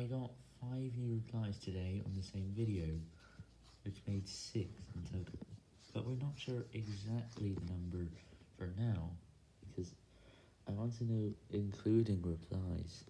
I got 5 new replies today on the same video, which made 6 in total, but we're not sure exactly the number for now, because I want to know including replies.